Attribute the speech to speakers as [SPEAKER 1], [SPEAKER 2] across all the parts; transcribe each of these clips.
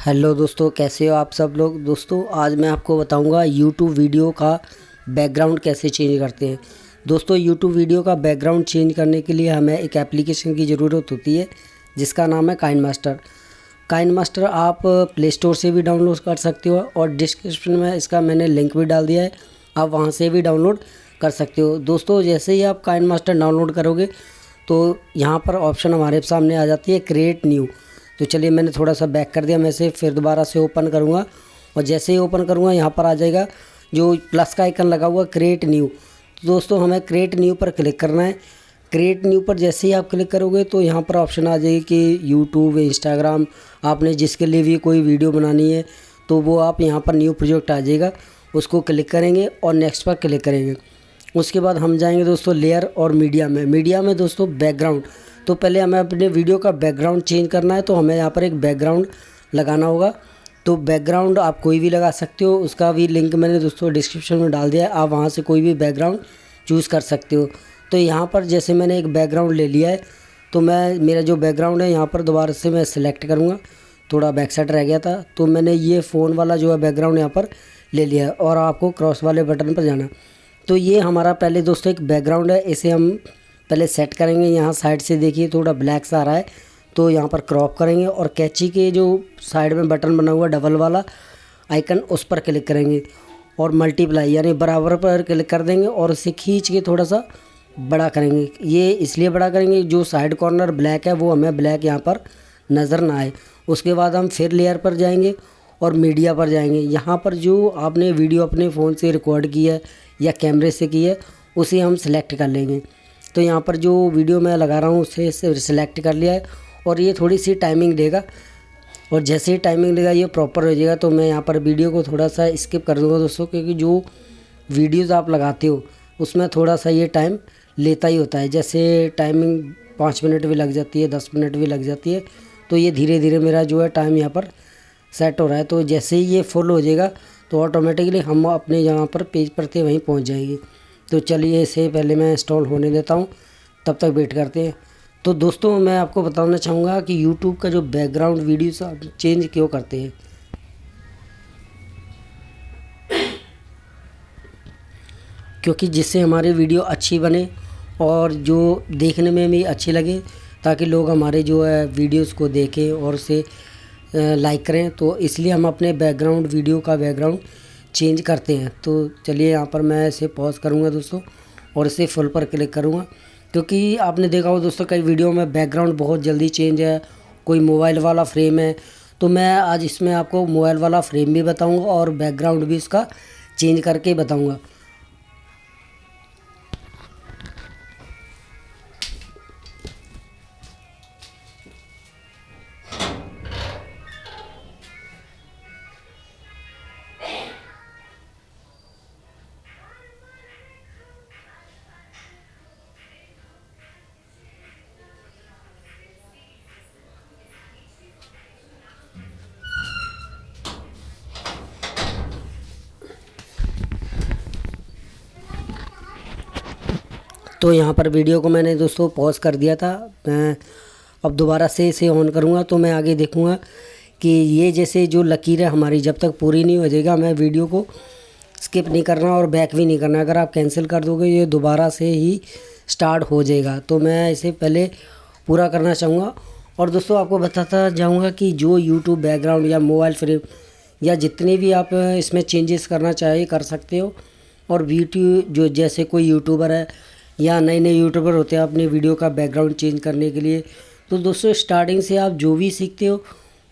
[SPEAKER 1] Hello दोस्तों, कैसे हो आप सब लोग? दोस्तों, आज मैं आपको बताऊँगा यूट्यूब वीडियो का बैकग्राउंड कैसे चेंज करते हैं। दोस्तों यूट्यूब वीडियो का बैकग्राउंड चेंज करने के लिए हमें एक एप्लीकेशन की ज़रूरत होती है, जिसका नाम है काइन मास्टर काइन मास्टर आप प्ले स्टोर से भी डाउनलोड कर सकते हो और डिस्क्रिप्शन में इसका मैंने लिंक भी डाल दिया है, आप वहाँ से भी डाउनलोड कर सकते हो। दोस्तों, जैसे ही आप काइन मास्टर डाउनलोड करोगे तो यहाँ पर ऑप्शन हमारे सामने आ जाती है क्रिएट न्यू तो चलिए मैंने थोड़ा सा बैक कर दिया, मैं से फिर दोबारा से ओपन करूँगा। और जैसे ही ओपन करूँगा, यहाँ पर आ जाएगा जो प्लस का आइकन लगा हुआ क्रिएट न्यू तो दोस्तों, हमें क्रिएट न्यू पर क्लिक करना है। क्रिएट न्यू पर जैसे ही आप क्लिक करोगे तो यहाँ पर ऑप्शन आ जाएगी कि यूट्यूब इंस्टाग्राम आपने जिसके लिए भी कोई वीडियो बनानी है तो वो आप यहाँ पर न्यू प्रोजेक्ट आ जाएगा। उसको क्लिक करेंगे और नेक्स्ट पर क्लिक करेंगे। उसके बाद हम जाएँगे दोस्तों लेयर और मीडिया में। मीडिया में दोस्तों बैकग्राउंड तो पहले हमें अपने वीडियो का बैकग्राउंड चेंज करना है तो हमें यहाँ पर एक बैकग्राउंड लगाना होगा। तो बैकग्राउंड आप कोई भी लगा सकते हो, उसका भी लिंक मैंने दोस्तों डिस्क्रिप्शन में डाल दिया है, आप वहाँ से कोई भी बैकग्राउंड चूज़ कर सकते हो। तो यहाँ पर जैसे मैंने एक बैकग्राउंड ले लिया है तो मैं, मेरा जो बैकग्राउंड है, यहाँ पर दोबारा से मैं सिलेक्ट करूँगा। थोड़ा बैक साइड रह गया था तो मैंने ये फ़ोन वाला जो है बैकग्राउंड यहाँ पर ले लिया है, और आपको क्रॉस वाले बटन पर जाना तो ये हमारा पहले दोस्तों एक बैकग्राउंड है, इसे हम पहले सेट करेंगे, यहाँ साइड से देखिए थोड़ा ब्लैक सा आ रहा है तो यहाँ पर क्रॉप करेंगे और कैची के जो साइड में बटन बना हुआ डबल वाला आइकन उस पर क्लिक करेंगे और मल्टीप्लाई यानी बराबर पर क्लिक कर देंगे और उसे खींच के थोड़ा सा बड़ा करेंगे। ये इसलिए बड़ा करेंगे, जो साइड कॉर्नर ब्लैक है, वो हमें ब्लैक यहाँ पर नज़र ना आए। उसके बाद हम फिर लेयर पर जाएँगे और मीडिया पर जाएँगे। यहाँ पर जो आपने वीडियो अपने फ़ोन से रिकॉर्ड की है या कैमरे से की है, उसे हम सिलेक्ट कर लेंगे। तो यहाँ पर जो वीडियो मैं लगा रहा हूँ, उसे सिलेक्ट कर लिया है और ये थोड़ी सी टाइमिंग देगा। और जैसे ही टाइमिंग देगा, ये प्रॉपर हो जाएगा तो मैं यहाँ पर वीडियो को थोड़ा सा स्किप कर दूँगा दोस्तों, क्योंकि जो वीडियोज़ आप लगाते हो, उसमें थोड़ा सा ये टाइम लेता ही होता है। जैसे टाइमिंग पाँच मिनट भी लग जाती है, दस मिनट भी लग जाती है तो ये धीरे धीरे मेरा जो है टाइम यहाँ पर सेट हो रहा है। तो जैसे ही ये फुल हो जाएगा तो ऑटोमेटिकली हम अपने यहाँ पर पेज पर थे वहीं पहुँच जाएँगे। तो चलिए इसे पहले मैं इंस्टॉल होने देता हूँ, तब तक वेट करते हैं। तो दोस्तों, मैं आपको बताना चाहूँगा कि यूट्यूब का जो बैकग्राउंड वीडियो चेंज क्यों करते हैं? क्योंकि जिससे हमारी वीडियो अच्छी बने और जो देखने में भी अच्छी लगे, ताकि लोग हमारे जो है वीडियोस को देखें और उसे लाइक करें तो इसलिए हम अपने बैकग्राउंड वीडियो का बैकग्राउंड चेंज करते हैं। तो चलिए यहाँ पर मैं इसे पॉज करूँगा दोस्तों और इसे फुल पर क्लिक करूँगा। क्योंकि आपने देखा हो दोस्तों कई वीडियो में बैकग्राउंड बहुत जल्दी चेंज है, कोई मोबाइल वाला फ्रेम है। तो मैं आज इसमें आपको मोबाइल वाला फ्रेम भी बताऊँगा और बैकग्राउंड भी इसका चेंज करके बताऊँगा। तो यहाँ पर वीडियो को मैंने दोस्तों पॉज कर दिया था। मैं अब दोबारा से इसे ऑन करूँगा तो मैं आगे देखूँगा कि ये जैसे जो लकीर है हमारी, जब तक पूरी नहीं हो जाएगा, मैं वीडियो को स्किप नहीं करना और बैक भी नहीं करना। अगर आप कैंसिल कर दोगे, ये दोबारा से ही स्टार्ट हो जाएगा। तो मैं इसे पहले पूरा करना चाहूँगा। और दोस्तों, आपको बताता जाऊँगा कि जो यूट्यूब बैकग्राउंड या मोबाइल फ्रेम या जितने भी आप इसमें चेंजेस करना चाहिए कर सकते हो। और वीडियो जो जैसे कोई यूट्यूबर है या नए नए यूट्यूबर होते हैं, अपने वीडियो का बैकग्राउंड चेंज करने के लिए। तो दोस्तों स्टार्टिंग से आप जो भी सीखते हो,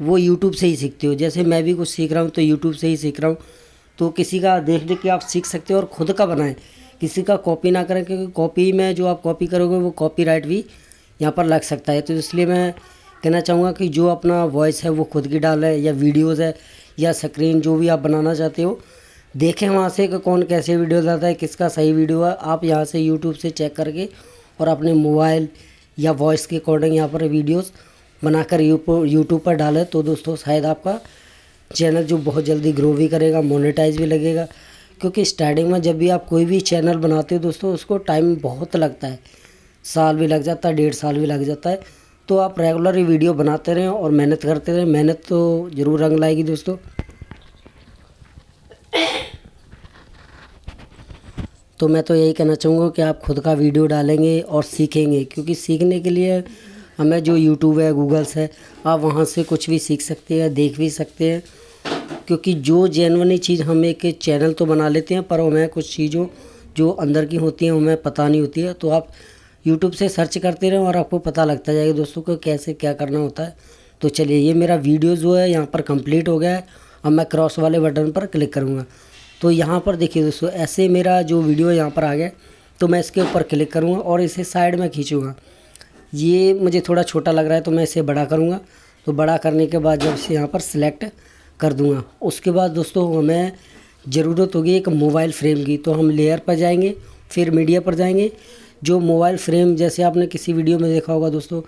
[SPEAKER 1] वो यूट्यूब से ही सीखते हो। जैसे मैं भी कुछ सीख रहा हूँ तो यूट्यूब से ही सीख रहा हूँ। तो किसी का देख देख के आप सीख सकते हो और ख़ुद का बनाएँ। किसी का कॉपी ना करें, क्योंकि कॉपी में जो आप कॉपी करोगे, वो कॉपी राइट भी यहाँ पर लग सकता है। तो इसलिए मैं कहना चाहूँगा कि जो अपना वॉइस है, वो खुद की डाल है, या वीडियोज़ है, या स्क्रीन जो भी आप बनाना चाहते हो देखें वहाँ से कि कौन कैसे वीडियो डालता है, किसका सही वीडियो है। आप यहाँ से यूट्यूब से चेक करके और अपने मोबाइल या वॉइस के अकॉर्डिंग यहाँ पर वीडियोस बनाकर यूट्यूब पर डालें तो दोस्तों शायद आपका चैनल जो बहुत जल्दी ग्रो भी करेगा मोनेटाइज भी लगेगा। क्योंकि स्टार्टिंग में जब भी आप कोई भी चैनल बनाते हो दोस्तों, उसको टाइम बहुत लगता है। साल भी लग जाता है, डेढ़ साल भी लग जाता है। तो आप रेगुलर वीडियो बनाते रहें और मेहनत करते रहें। मेहनत तो ज़रूर रंग लाएगी दोस्तों। तो मैं तो यही कहना चाहूँगा कि आप खुद का वीडियो डालेंगे और सीखेंगे, क्योंकि सीखने के लिए हमें जो यूट्यूब है गूगल्स है, आप वहाँ से कुछ भी सीख सकते हैं, देख भी सकते हैं, क्योंकि जो जेनवनी चीज़ हम एक चैनल तो बना लेते हैं, पर हमें कुछ चीज़ों जो अंदर की होती हैं, हमें पता नहीं होती है तो आप यूट्यूब से सर्च करते रहें और आपको पता लगता जाएगा दोस्तों को कैसे क्या करना होता है। तो चलिए, ये मेरा वीडियो जो है, यहाँ पर कंप्लीट हो गया है। अब मैं क्रॉस वाले बटन पर क्लिक करूँगा। तो यहाँ पर देखिए दोस्तों, ऐसे मेरा जो वीडियो यहाँ पर आ गया तो मैं इसके ऊपर क्लिक करूँगा और इसे साइड में खींचूँगा। ये मुझे थोड़ा छोटा लग रहा है तो मैं इसे बड़ा करूँगा। तो बड़ा करने के बाद जब इसे यहाँ पर सिलेक्ट कर दूँगा, उसके बाद दोस्तों हमें ज़रूरत होगी एक मोबाइल फ्रेम की। तो हम लेयर पर जाएँगे, फिर मीडिया पर जाएँगे। जो मोबाइल फ्रेम जैसे आपने किसी वीडियो में देखा होगा दोस्तों,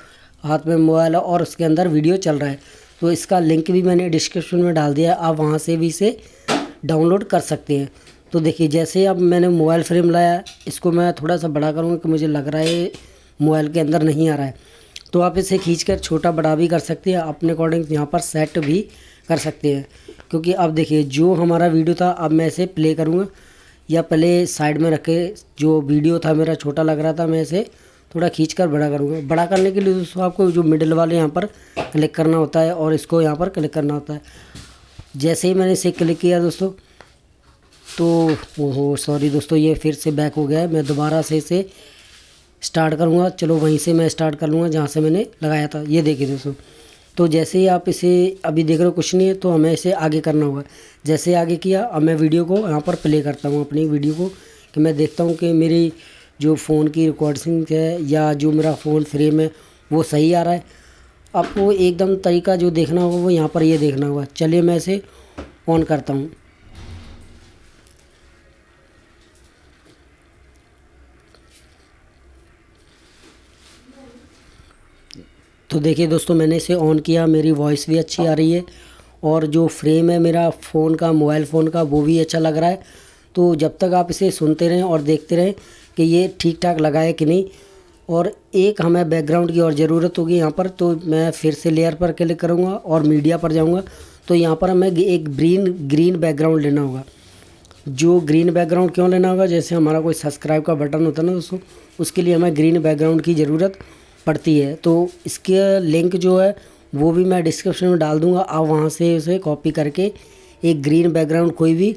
[SPEAKER 1] हाथ में मोबाइल और उसके अंदर वीडियो चल रहा है। तो इसका लिंक भी मैंने डिस्क्रिप्शन में डाल दिया आप वहाँ से भी इसे डाउनलोड कर सकते हैं। तो देखिए, जैसे अब मैंने मोबाइल फ्रेम लाया, इसको मैं थोड़ा सा बड़ा करूँगा कि मुझे लग रहा है मोबाइल के अंदर नहीं आ रहा है। तो आप इसे खींच कर छोटा बड़ा भी कर सकते हैं, अपने अकॉर्डिंग यहाँ पर सेट भी कर सकते हैं। क्योंकि अब देखिए, जो हमारा वीडियो था, अब मैं इसे प्ले करूँगा, या पहले साइड में रखे जो वीडियो था, मेरा छोटा लग रहा था, मैं इसे थोड़ा खींच कर बड़ा करूँगा। बड़ा करने के लिए दोस्तों, आपको जो मिडिल वाले यहाँ पर क्लिक करना होता है, और इसको यहाँ पर क्लिक करना होता है। जैसे ही मैंने इसे क्लिक किया दोस्तों तो ओहो सॉरी दोस्तों, ये फिर से बैक हो गया है। मैं दोबारा से इसे स्टार्ट करूँगा। चलो वहीं से मैं स्टार्ट कर लूँगा, जहाँ से मैंने लगाया था। ये देखिए दोस्तों तो जैसे ही आप इसे अभी देख रहे हो, कुछ नहीं है तो हमें इसे आगे करना होगा। जैसे आगे किया, अब मैं वीडियो को यहाँ पर प्ले करता हूँ, अपनी वीडियो को, कि मैं देखता हूँ कि मेरी जो फ़ोन की रिकॉर्डिंग है, या जो मेरा फ़ोन फ्रेम है, वो सही आ रहा है। आपको एकदम तरीका जो देखना होगा, वो यहाँ पर ये देखना होगा। चलिए मैं इसे ऑन करता हूँ। तो देखिए दोस्तों, मैंने इसे ऑन किया, मेरी वॉइस भी अच्छी आ रही है और जो फ्रेम है मेरा फ़ोन का मोबाइल फ़ोन का, वो भी अच्छा लग रहा है। तो जब तक आप इसे सुनते रहें और देखते रहें कि ये ठीक ठाक लगा है कि नहीं और एक हमें बैकग्राउंड की और ज़रूरत होगी यहाँ पर तो मैं फिर से लेयर पर क्लिक करूँगा और मीडिया पर जाऊँगा। तो यहाँ पर हमें एक ग्रीन ग्रीन बैकग्राउंड लेना होगा। जो ग्रीन बैकग्राउंड क्यों लेना होगा? जैसे हमारा कोई सब्सक्राइब का बटन होता है ना दोस्तों, उसके लिए हमें ग्रीन बैकग्राउंड की ज़रूरत पड़ती है। तो इसके लिंक जो है, वो भी मैं डिस्क्रिप्शन में डाल दूँगा। आप वहाँ से उसे कॉपी करके एक ग्रीन बैकग्राउंड कोई भी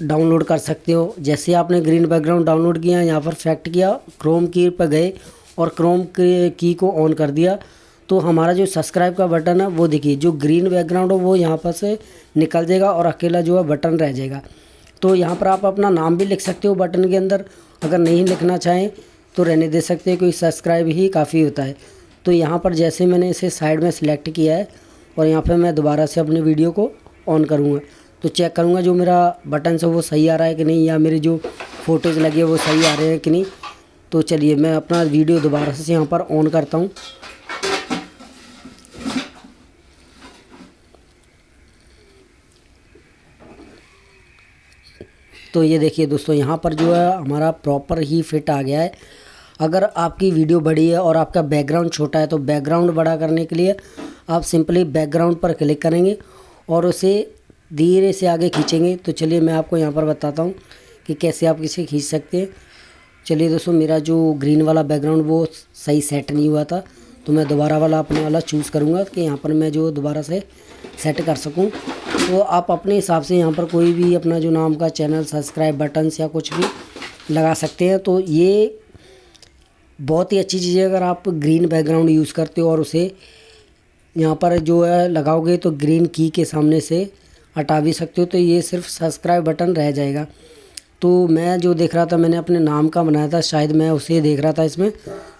[SPEAKER 1] डाउनलोड कर सकते हो। जैसे आपने ग्रीन बैकग्राउंड डाउनलोड किया, यहाँ पर फैक्ट किया क्रोम की पर गए और क्रोम की को ऑन कर दिया। तो हमारा जो सब्सक्राइब का बटन है, वो देखिए, जो ग्रीन बैकग्राउंड है, वो यहाँ पर से निकल जाएगा और अकेला जो है बटन रह जाएगा। तो यहाँ पर आप अपना नाम भी लिख सकते हो बटन के अंदर। अगर नहीं लिखना चाहें तो रहने दे सकते हैं क्योंकि सब्सक्राइब ही काफ़ी होता है। तो यहाँ पर जैसे मैंने इसे साइड में सिलेक्ट किया है और यहाँ पर मैं दोबारा से अपने वीडियो को ऑन करूँगा। तो चेक करूँगा जो मेरा बटन है, वो सही आ रहा है कि नहीं, या मेरे जो फ़ोटोज़ लगे वो सही आ रहे हैं कि नहीं। तो चलिए, मैं अपना वीडियो दोबारा से यहाँ पर ऑन करता हूँ। तो ये देखिए दोस्तों, यहाँ पर जो है हमारा प्रॉपर ही फिट आ गया है। अगर आपकी वीडियो बड़ी है और आपका बैकग्राउंड छोटा है तो बैकग्राउंड बड़ा करने के लिए आप सिंपली बैकग्राउंड पर क्लिक करेंगे और उसे धीरे से आगे खींचेंगे। तो चलिए मैं आपको यहाँ पर बताता हूँ कि कैसे आप इसे खींच सकते हैं। चलिए दोस्तों, मेरा जो ग्रीन वाला बैकग्राउंड वो सही सेट नहीं हुआ था। तो मैं दोबारा वाला अपने वाला चूज़ करूँगा कि यहाँ पर मैं जो दोबारा से सेट कर सकूँ। तो आप अपने हिसाब से यहाँ पर कोई भी अपना जो नाम का चैनल सब्सक्राइब बटन्स या कुछ भी लगा सकते हैं। तो ये बहुत ही अच्छी चीज़ है, अगर आप ग्रीन बैकग्राउंड यूज़ करते हो और उसे यहाँ पर जो है लगाओगे तो ग्रीन की के सामने से हटा भी सकते हो तो ये सिर्फ़ सब्सक्राइब बटन रह जाएगा। तो मैं जो देख रहा था, मैंने अपने नाम का बनाया था, शायद मैं उसे देख रहा था इसमें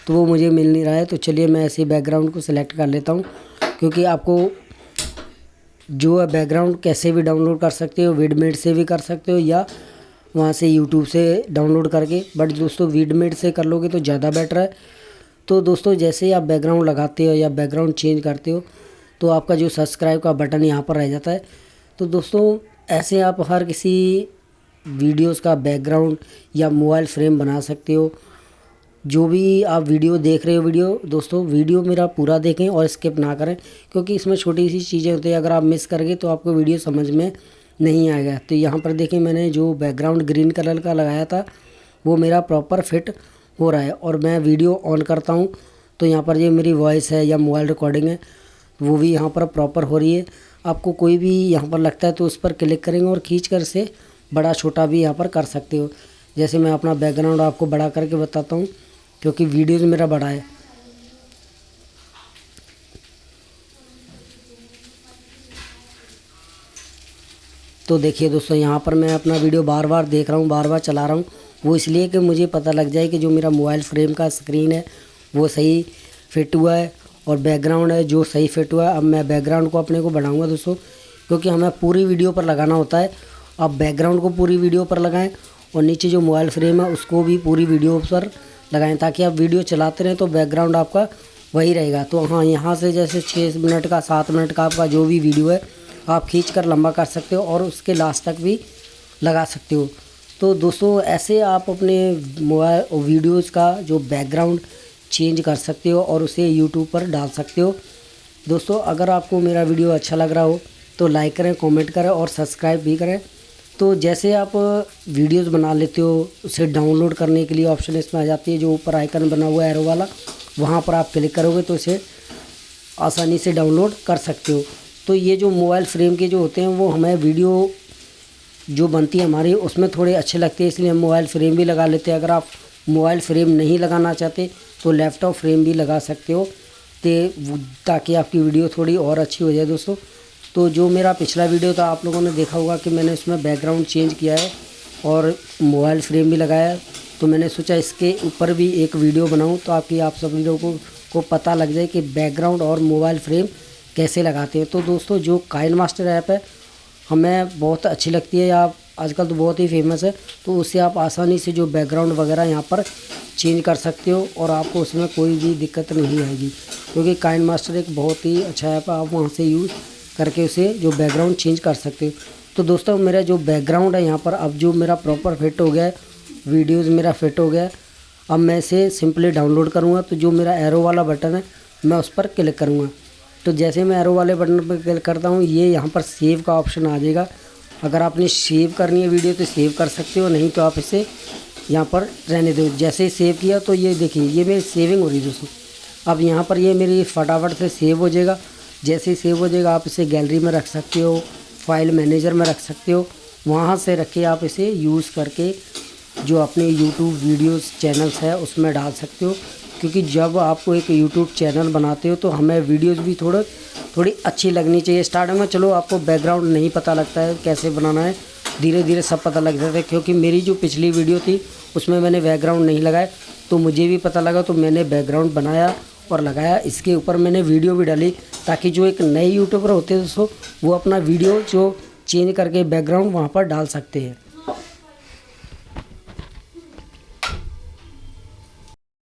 [SPEAKER 1] तो वो मुझे मिल नहीं रहा है तो चलिए मैं ऐसे बैकग्राउंड को सिलेक्ट कर लेता हूँ, क्योंकि आपको जो है बैकग्राउंड कैसे भी डाउनलोड कर सकते हो विडमेट से भी कर सकते हो, या वहाँ से यूट्यूब से डाउनलोड करके बट दोस्तों वीडमेड से कर लोगे तो ज़्यादा बेटर है। तो दोस्तों जैसे ही आप बैकग्राउंड लगाते हो या बैकग्राउंड चेंज करते हो तो आपका जो सब्सक्राइब का बटन यहाँ पर रह जाता है। तो दोस्तों, ऐसे आप हर किसी वीडियोस का बैकग्राउंड या मोबाइल फ्रेम बना सकते हो। जो भी आप वीडियो देख रहे हो वीडियो, दोस्तों, वीडियो मेरा पूरा देखें और स्किप ना करें, क्योंकि इसमें छोटी सी चीज़ें होती हैं। अगर आप मिस कर गए तो आपको वीडियो समझ में नहीं आएगा। तो यहाँ पर देखें, मैंने जो बैकग्राउंड ग्रीन कलर का लगाया था, वो मेरा प्रॉपर फिट हो रहा है और मैं वीडियो ऑन करता हूँ। तो यहाँ पर ये मेरी वॉइस है या मोबाइल रिकॉर्डिंग है, वो भी यहाँ पर प्रॉपर हो रही है। आपको कोई भी यहाँ पर लगता है तो उस पर क्लिक करेंगे और खींच कर से बड़ा छोटा भी यहाँ पर कर सकते हो। जैसे मैं अपना बैकग्राउंड आपको बड़ा करके बताता हूँ, क्योंकि वीडियोज़ मेरा बड़ा है। तो देखिए दोस्तों, यहाँ पर मैं अपना वीडियो बार बार देख रहा हूँ बार बार चला रहा हूँ। वो इसलिए कि मुझे पता लग जाए कि जो मेरा मोबाइल फ्रेम का स्क्रीन है, वो सही फिट हुआ है। और बैकग्राउंड है, जो सही फिट हुआ है अब मैं बैकग्राउंड को अपने को बढ़ाऊँगा दोस्तों, क्योंकि हमें पूरी वीडियो पर लगाना होता है। अब बैकग्राउंड को पूरी वीडियो पर लगाएँ और नीचे जो मोबाइल फ्रेम है, उसको भी पूरी वीडियो पर लगाएँ, ताकि आप वीडियो चलाते रहें तो बैकग्राउंड आपका वही रहेगा। तो हाँ यहाँ से जैसे छः मिनट का, सात मिनट का आपका जो भी वीडियो है, आप खींच कर लंबा कर सकते हो और उसके लास्ट तक भी लगा सकते हो। तो दोस्तों, ऐसे आप अपने मोबाइल वीडियोज़ का जो बैकग्राउंड चेंज कर सकते हो और उसे यूट्यूब पर डाल सकते हो। दोस्तों, अगर आपको मेरा वीडियो अच्छा लग रहा हो तो लाइक करें कमेंट करें और सब्सक्राइब भी करें। तो जैसे आप वीडियोस बना लेते हो, उसे डाउनलोड करने के लिए ऑप्शन इसमें आ जाती है, जो ऊपर आइकन बना हुआ है एरो वाला, वहाँ पर आप क्लिक करोगे तो इसे आसानी से डाउनलोड कर सकते हो। तो ये जो मोबाइल फ्रेम के जो होते हैं, वो हमें वीडियो जो बनती है हमारी, उसमें थोड़े अच्छे लगते हैं, इसलिए हम मोबाइल फ्रेम भी लगा लेते हैं। अगर आप मोबाइल फ्रेम नहीं लगाना चाहते तो लैपटॉप फ्रेम भी लगा सकते हो। ताकि आपकी वीडियो थोड़ी और अच्छी हो जाए दोस्तों। तो जो मेरा पिछला वीडियो था आप लोगों ने देखा होगा कि मैंने उसमें बैकग्राउंड चेंज किया है और मोबाइल फ्रेम भी लगाया है। तो मैंने सोचा इसके ऊपर भी एक वीडियो बनाऊँ तो आपकी आप सभी लोगों को, को पता लग जाए कि बैकग्राउंड और मोबाइल फ्रेम कैसे लगाते हैं। तो दोस्तों जो काइन मास्टर ऐप है हमें बहुत अच्छी लगती है। आप आजकल तो बहुत ही फ़ेमस है। तो उससे आप आसानी से जो बैकग्राउंड वगैरह यहाँ पर चेंज कर सकते हो और आपको उसमें कोई भी दिक्कत नहीं आएगी। क्योंकि काइन मास्टर एक बहुत ही अच्छा ऐप है, आप वहाँ से यूज़ करके उसे जो बैकग्राउंड चेंज कर सकते हो। तो दोस्तों, मेरा जो बैकग्राउंड है यहाँ पर, अब जो मेरा प्रॉपर फिट हो गया है वीडियोज़ मेरा फिट हो गया है, अब मैं इसे सिंपली डाउनलोड करूँगा। तो जो मेरा एरो वाला बटन है, मैं उस पर क्लिक करूँगा। तो जैसे मैं एरो वाले बटन पर क्लिक करता हूँ, ये यहाँ पर सेव का ऑप्शन आ जाएगा। अगर आपने सेव करनी है वीडियो तो सेव कर सकते हो, नहीं तो आप इसे यहाँ पर रहने दो। जैसे ही सेव किया तो ये देखिए, ये मेरी सेविंग हो रही है दोस्तों। अब यहाँ पर ये मेरी फटाफट से सेव हो जाएगा। जैसे ही सेव हो जाएगा, आप इसे गैलरी में रख सकते हो, फ़ाइल मैनेजर में रख सकते हो। वहाँ से रख के आप इसे यूज़ करके जो अपने यूट्यूब वीडियोस, चैनल्स है, उसमें डाल सकते हो। क्योंकि जब आपको एक यूट्यूब चैनल बनाते हो तो हमें वीडियोस भी थोड़ा, थोड़ी अच्छी लगनी चाहिए। स्टार्टिंग में चलो, आपको बैकग्राउंड नहीं पता लगता है कैसे बनाना है। धीरे धीरे सब पता लग जाता है, क्योंकि मेरी जो पिछली वीडियो थी, उसमें मैंने बैकग्राउंड नहीं लगाया। तो मुझे भी पता लगा तो मैंने बैकग्राउंड बनाया और लगाया। इसके ऊपर मैंने वीडियो भी डाली, ताकि जो एक नए यूट्यूबर होते हैं दोस्तों वो अपना वीडियो जो चेंज करके बैकग्राउंड वहाँ पर डाल सकते हैं।